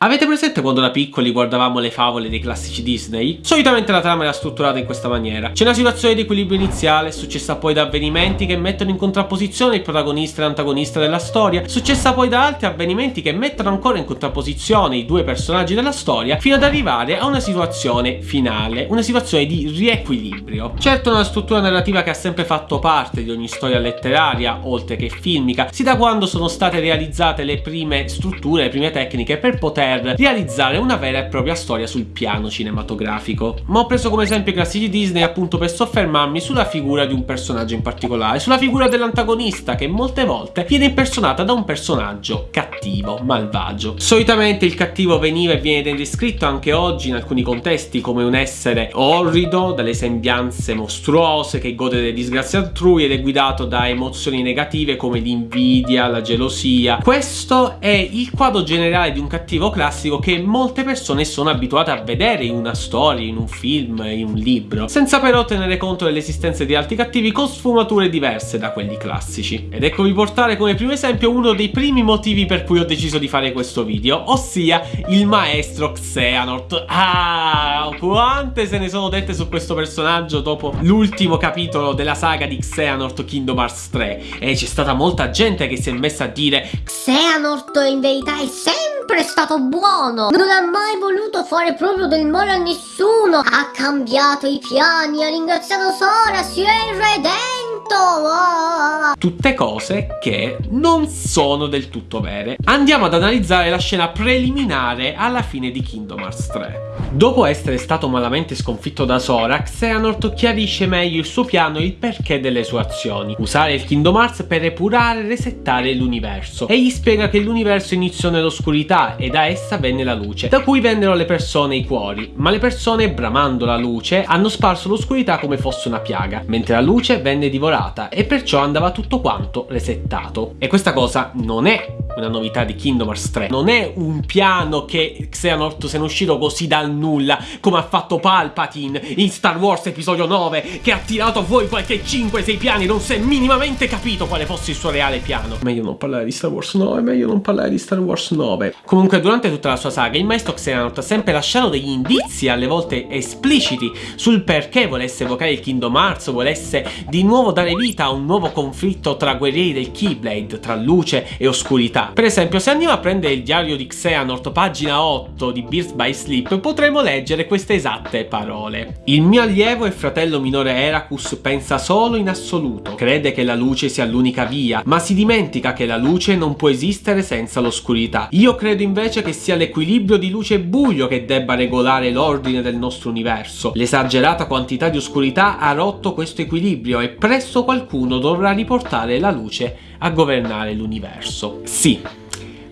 Avete presente quando da piccoli guardavamo le favole dei classici Disney? Solitamente la trama era strutturata in questa maniera. C'è una situazione di equilibrio iniziale, successa poi da avvenimenti che mettono in contrapposizione il protagonista e l'antagonista della storia, successa poi da altri avvenimenti che mettono ancora in contrapposizione i due personaggi della storia, fino ad arrivare a una situazione finale, una situazione di riequilibrio. Certo una struttura narrativa che ha sempre fatto parte di ogni storia letteraria, oltre che filmica, sin da quando sono state realizzate le prime strutture, le prime tecniche per poter per realizzare una vera e propria storia sul piano cinematografico. Ma ho preso come esempio i classici Disney appunto per soffermarmi sulla figura di un personaggio in particolare, sulla figura dell'antagonista che molte volte viene impersonata da un personaggio cattivo, malvagio. Solitamente il cattivo veniva e viene descritto anche oggi in alcuni contesti come un essere orrido, dalle sembianze mostruose, che gode delle disgrazie altrui ed è guidato da emozioni negative come l'invidia, la gelosia. Questo è il quadro generale di un cattivo classico che molte persone sono abituate a vedere in una storia, in un film, in un libro, senza però tenere conto dell'esistenza di altri cattivi con sfumature diverse da quelli classici. Ed eccovi portare come primo esempio uno dei primi motivi per cui ho deciso di fare questo video, ossia il maestro Xehanort. Ah, quante se ne sono dette su questo personaggio dopo l'ultimo capitolo della saga di Xehanort Kingdom Hearts 3 e c'è stata molta gente che si è messa a dire Xehanort in verità è sempre stato buono. Non ha mai voluto fare proprio del male a nessuno. Ha cambiato i piani, ha ringraziato Sora, si è redento oh. Tutte cose che non sono del tutto vere Andiamo ad analizzare la scena preliminare alla fine di Kingdom Hearts 3 Dopo essere stato malamente sconfitto da Sora, Xehanort chiarisce meglio il suo piano e il perché delle sue azioni. Usare il Kingdom Hearts per epurare e resettare l'universo. E gli spiega che l'universo iniziò nell'oscurità e da essa venne la luce, da cui vennero le persone i cuori. Ma le persone, bramando la luce, hanno sparso l'oscurità come fosse una piaga, mentre la luce venne divorata e perciò andava tutto quanto resettato. E questa cosa non è una novità di Kingdom Hearts 3. Non è un piano che Xehanort se ne è uscito così dal nulla, come ha fatto Palpatine in Star Wars episodio 9, che ha tirato fuori qualche 5-6 piani, non si è minimamente capito quale fosse il suo reale piano. Meglio non parlare di Star Wars 9, meglio non parlare di Star Wars 9. Comunque durante tutta la sua saga il maestro Xehanort ha sempre lasciato degli indizi, alle volte espliciti, sul perché volesse evocare il Kingdom Hearts, volesse di nuovo dare vita a un nuovo conflitto tra guerrieri del Keyblade, tra luce e oscurità. Per esempio, se andiamo a prendere il diario di Xehanort, pagina 8 di Birth by Sleep, potremo leggere queste esatte parole. Il mio allievo e fratello minore Heracus pensa solo in assoluto, crede che la luce sia l'unica via, ma si dimentica che la luce non può esistere senza l'oscurità. Io credo invece che sia l'equilibrio di luce e buio che debba regolare l'ordine del nostro universo. L'esagerata quantità di oscurità ha rotto questo equilibrio e presto qualcuno dovrà riportare la luce a governare l'universo. Sì,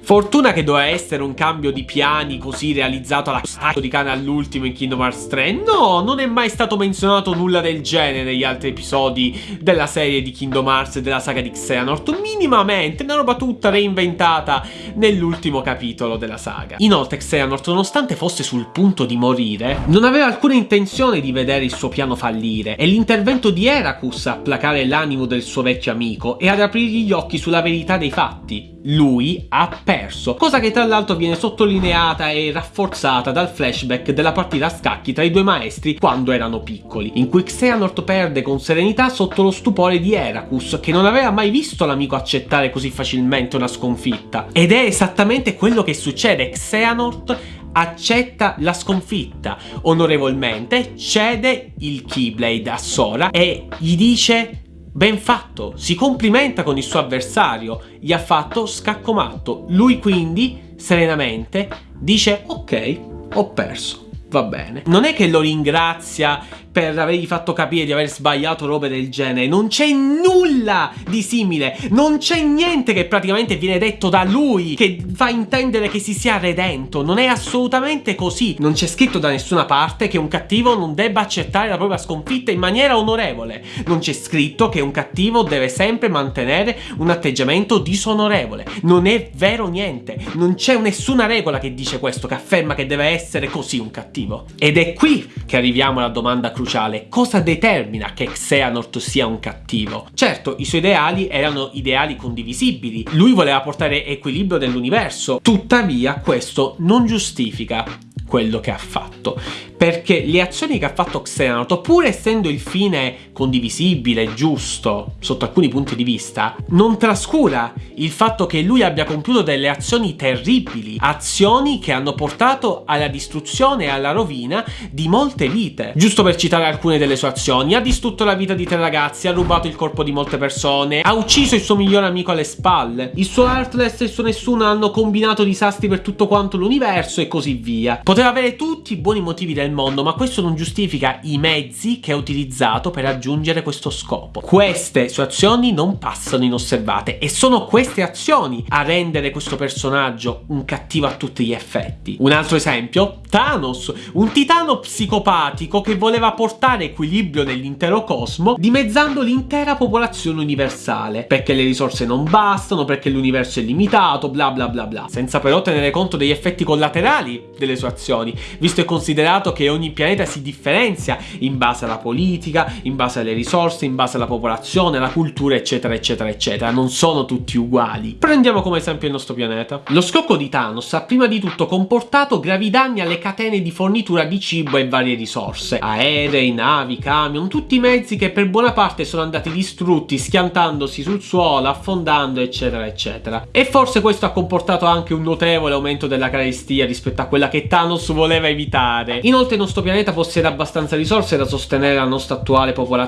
Fortuna che doveva essere un cambio di piani così realizzato alla sacco di cane all'ultimo in Kingdom Hearts 3. No, non è mai stato menzionato nulla del genere negli altri episodi della serie di Kingdom Hearts e della saga di Xehanort. Minimamente, una roba tutta reinventata nell'ultimo capitolo della saga. Inoltre Xehanort, nonostante fosse sul punto di morire, non aveva alcuna intenzione di vedere il suo piano fallire e l'intervento di Heracus a placare l'animo del suo vecchio amico e ad aprirgli gli occhi sulla verità dei fatti lui ha perso, cosa che tra l'altro viene sottolineata e rafforzata dal flashback della partita a scacchi tra i due maestri quando erano piccoli, in cui Xehanort perde con serenità sotto lo stupore di Heracus, che non aveva mai visto l'amico accettare così facilmente una sconfitta. Ed è esattamente quello che succede, Xehanort accetta la sconfitta. Onorevolmente, cede il Keyblade a Sora e gli dice Ben fatto, si complimenta con il suo avversario, gli ha fatto scacco matto. Lui quindi, serenamente, dice ok, ho perso, va bene. Non è che lo ringrazia per avergli fatto capire di aver sbagliato robe del genere. Non c'è nulla di simile. Non c'è niente che praticamente viene detto da lui che fa intendere che si sia redento. Non è assolutamente così. Non c'è scritto da nessuna parte che un cattivo non debba accettare la propria sconfitta in maniera onorevole. Non c'è scritto che un cattivo deve sempre mantenere un atteggiamento disonorevole. Non è vero niente. Non c'è nessuna regola che dice questo, che afferma che deve essere così un cattivo. Ed è qui che arriviamo alla domanda cruciale cruciale, cosa determina che Xehanort sia un cattivo? Certo, i suoi ideali erano ideali condivisibili, lui voleva portare equilibrio nell'universo, tuttavia questo non giustifica quello che ha fatto. Perché le azioni che ha fatto Xehanort, pur essendo il fine condivisibile, giusto, sotto alcuni punti di vista, non trascura il fatto che lui abbia compiuto delle azioni terribili, azioni che hanno portato alla distruzione e alla rovina di molte vite. Giusto per citare alcune delle sue azioni, ha distrutto la vita di tre ragazzi, ha rubato il corpo di molte persone, ha ucciso il suo migliore amico alle spalle, il suo Heartless e il suo Nessuno hanno combinato disastri per tutto quanto l'universo e così via. Poteva avere tutti i buoni motivi del mondo, ma questo non giustifica i mezzi che ha utilizzato per raggiungere questo scopo. Queste sue azioni non passano inosservate e sono queste azioni a rendere questo personaggio un cattivo a tutti gli effetti. Un altro esempio, Thanos, un titano psicopatico che voleva portare equilibrio nell'intero cosmo dimezzando l'intera popolazione universale, perché le risorse non bastano, perché l'universo è limitato, bla bla bla bla, senza però tenere conto degli effetti collaterali delle sue azioni, visto e considerato che ogni pianeta si differenzia in base alla politica, in base alle risorse, in base alla popolazione, alla cultura, eccetera, eccetera, eccetera. Non sono tutti uguali. Prendiamo come esempio il nostro pianeta. Lo scocco di Thanos ha prima di tutto comportato gravi danni alle catene di fornitura di cibo e varie risorse. Aerei, navi, camion, tutti i mezzi che per buona parte sono andati distrutti, schiantandosi sul suolo, affondando, eccetera, eccetera. E forse questo ha comportato anche un notevole aumento della carestia rispetto a quella che Thanos voleva evitare. Inoltre il nostro pianeta possiede abbastanza risorse da sostenere la nostra attuale popolazione,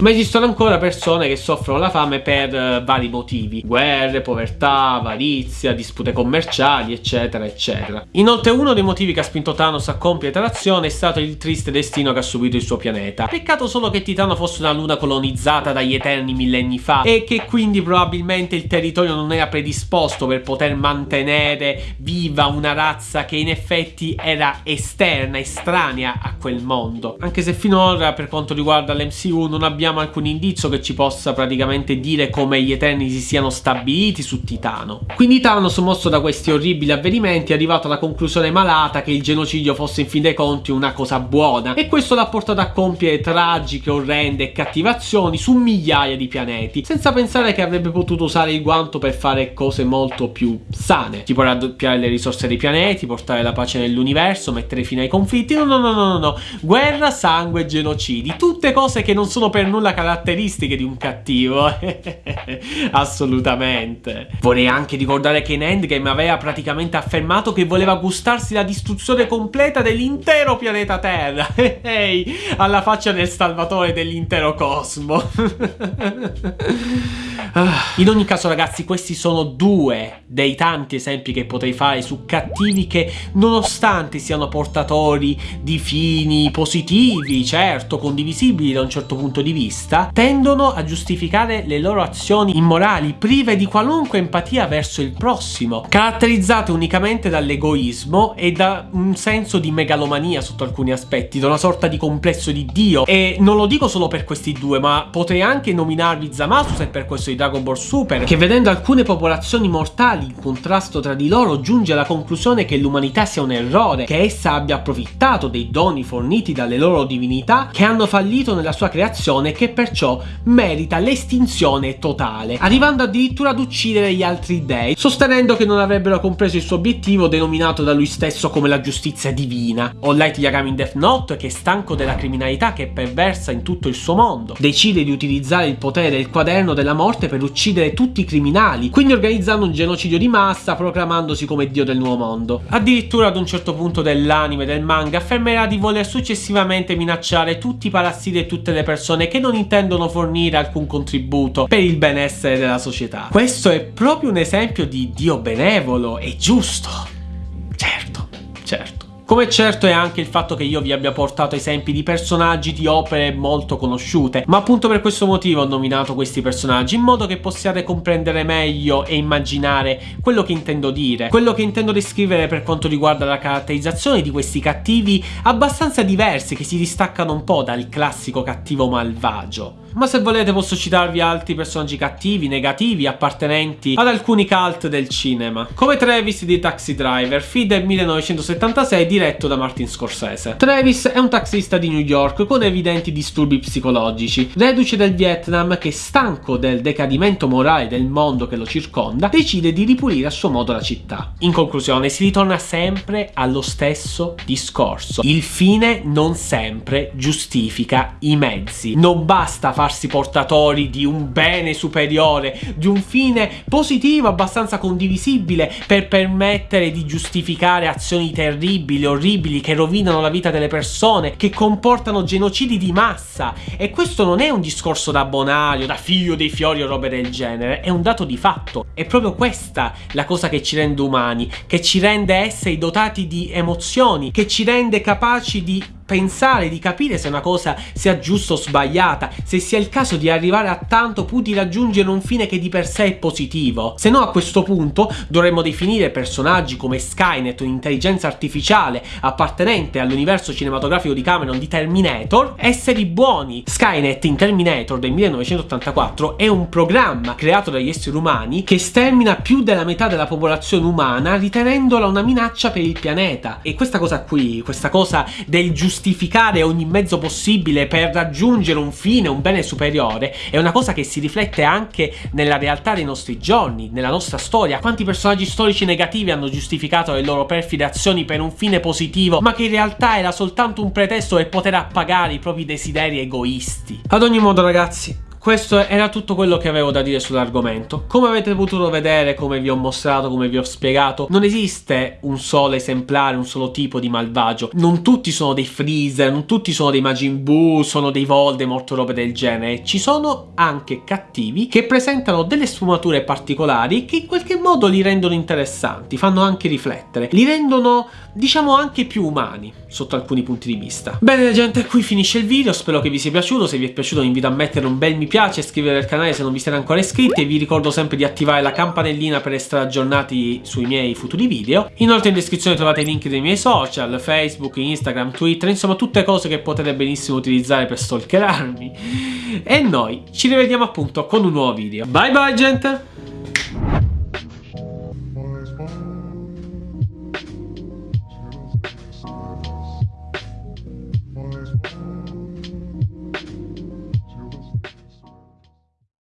ma esistono ancora persone che soffrono la fame per uh, vari motivi. Guerre, povertà, avarizia, dispute commerciali, eccetera, eccetera. Inoltre uno dei motivi che ha spinto Thanos a compiere l'azione è stato il triste destino che ha subito il suo pianeta. Peccato solo che Titano fosse una luna colonizzata dagli Eterni millenni fa e che quindi probabilmente il territorio non era predisposto per poter mantenere viva una razza che in effetti era esterna, estranea a quel mondo. Anche se finora per quanto riguarda l'MCU non abbiamo alcun indizio che ci possa praticamente dire come gli Eterni si siano stabiliti su Titano. Quindi Thanos, mosso da questi orribili avvenimenti, è arrivato alla conclusione malata che il genocidio fosse in fin dei conti una cosa buona e questo l'ha portato a compiere tragiche, orrende e cattivazioni su migliaia di pianeti, senza pensare che avrebbe potuto usare il guanto per fare cose molto più sane, tipo raddoppiare le risorse dei pianeti, portare la pace nell'universo, mettere fine ai conflitti, no, no, no, no, no. Guerra, sangue, genocidi. Tutte cose che non sono per nulla caratteristiche di un cattivo. Assolutamente. Vorrei anche ricordare che in Endgame aveva praticamente affermato che voleva gustarsi la distruzione completa dell'intero pianeta Terra. Ehi, alla faccia del salvatore dell'intero cosmo. In ogni caso ragazzi questi sono due dei tanti esempi che potrei fare su cattivi che nonostante siano portatori di fini positivi, certo, condivisibili da un certo punto di vista, tendono a giustificare le loro azioni immorali, prive di qualunque empatia verso il prossimo, caratterizzate unicamente dall'egoismo e da un senso di megalomania sotto alcuni aspetti, da una sorta di complesso di Dio. E non lo dico solo per questi due, ma potrei anche nominarvi Zamasu se per questo di Dragon Ball Super, che vedendo alcune popolazioni mortali in contrasto tra di loro giunge alla conclusione che l'umanità sia un errore, che essa abbia approfittato dei doni forniti dalle loro divinità che hanno fallito nella sua creazione e che perciò merita l'estinzione totale, arrivando addirittura ad uccidere gli altri dei, sostenendo che non avrebbero compreso il suo obiettivo denominato da lui stesso come la giustizia divina. All Light Yagami in Death Note, che è stanco della criminalità che è perversa in tutto il suo mondo, decide di utilizzare il potere del quaderno della morte per uccidere tutti i criminali, quindi organizzando un genocidio di massa proclamandosi come dio del nuovo mondo. Addirittura ad un certo punto dell'anime del manga affermerà di voler successivamente minacciare tutti i parassiti e tutte le persone che non intendono fornire alcun contributo per il benessere della società. Questo è proprio un esempio di Dio benevolo e giusto. Certo, certo. Come certo è anche il fatto che io vi abbia portato esempi di personaggi di opere molto conosciute, ma appunto per questo motivo ho nominato questi personaggi, in modo che possiate comprendere meglio e immaginare quello che intendo dire, quello che intendo descrivere per quanto riguarda la caratterizzazione di questi cattivi abbastanza diversi che si distaccano un po' dal classico cattivo malvagio. Ma se volete posso citarvi altri personaggi cattivi, negativi, appartenenti ad alcuni cult del cinema, come Travis di Taxi Driver, film del 1976 diretto da Martin Scorsese. Travis è un taxista di New York con evidenti disturbi psicologici, reduce del Vietnam che stanco del decadimento morale del mondo che lo circonda, decide di ripulire a suo modo la città. In conclusione si ritorna sempre allo stesso discorso. Il fine non sempre giustifica i mezzi. Non basta farsi portatori di un bene superiore, di un fine positivo abbastanza condivisibile per permettere di giustificare azioni terribili, orribili, che rovinano la vita delle persone, che comportano genocidi di massa. E questo non è un discorso da bonario, da figlio dei fiori o robe del genere, è un dato di fatto. È proprio questa la cosa che ci rende umani, che ci rende esseri dotati di emozioni, che ci rende capaci di pensare, di capire se una cosa sia giusta o sbagliata, se sia il caso di arrivare a tanto pur di raggiungere un fine che di per sé è positivo. Se no a questo punto dovremmo definire personaggi come Skynet, un'intelligenza artificiale appartenente all'universo cinematografico di Cameron di Terminator, esseri buoni. Skynet in Terminator del 1984 è un programma creato dagli esseri umani che stermina più della metà della popolazione umana ritenendola una minaccia per il pianeta. E questa cosa qui, questa cosa del giustificare giustificare ogni mezzo possibile per raggiungere un fine, un bene superiore, è una cosa che si riflette anche nella realtà dei nostri giorni, nella nostra storia. Quanti personaggi storici negativi hanno giustificato le loro perfide azioni per un fine positivo, ma che in realtà era soltanto un pretesto per poter appagare i propri desideri egoisti. Ad ogni modo ragazzi, questo era tutto quello che avevo da dire sull'argomento. Come avete potuto vedere, come vi ho mostrato, come vi ho spiegato, non esiste un solo esemplare, un solo tipo di malvagio. Non tutti sono dei Freezer, non tutti sono dei Majin Buu, sono dei Voldemort o robe del genere. Ci sono anche cattivi che presentano delle sfumature particolari che in qualche modo li rendono interessanti, fanno anche riflettere, li rendono, diciamo, anche più umani sotto alcuni punti di vista. Bene gente, qui finisce il video, spero che vi sia piaciuto, se vi è piaciuto vi invito a mettere un bel mi piace, iscrivetevi al canale se non vi siete ancora iscritti e vi ricordo sempre di attivare la campanellina per essere aggiornati sui miei futuri video. Inoltre in descrizione trovate i link dei miei social, Facebook, Instagram, Twitter, insomma tutte cose che potete benissimo utilizzare per stalkerarmi. E noi ci rivediamo appunto con un nuovo video. Bye bye gente!